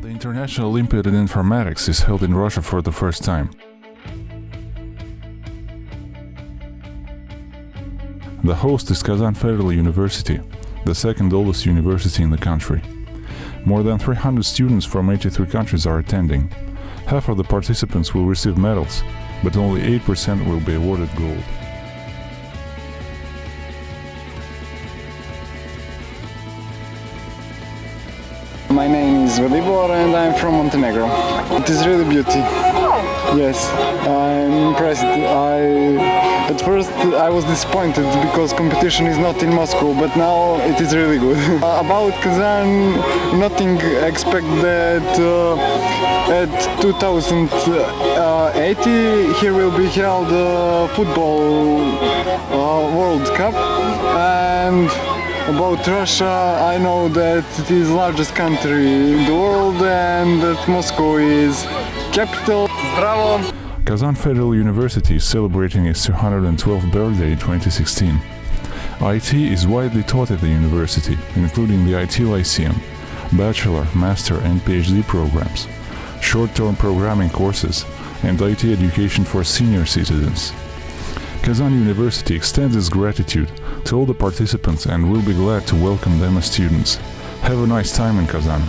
National Olympiad in Informatics is held in Russia for the first time. The host is Kazan Federal University, the second oldest university in the country. More than 300 students from 83 countries are attending. Half of the participants will receive medals, but only 8% will be awarded gold. My name is Velibor and I'm from Montenegro. It is really beauty. Yes, I'm impressed. I at first I was disappointed because competition is not in Moscow, but now it is really good. About Kazan, nothing expect that uh, at 2080 here will be held uh, football uh, World Cup and about Russia, I know that it is largest country in the world and that Moscow is capital. Zdravo! Kazan Federal University is celebrating its 212th birthday in 2016. IT is widely taught at the university, including the IT Lyceum, bachelor, master and PhD programs, short-term programming courses, and IT education for senior citizens. Kazan University extends its gratitude to all the participants and will be glad to welcome them as students. Have a nice time in Kazan.